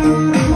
Thank you.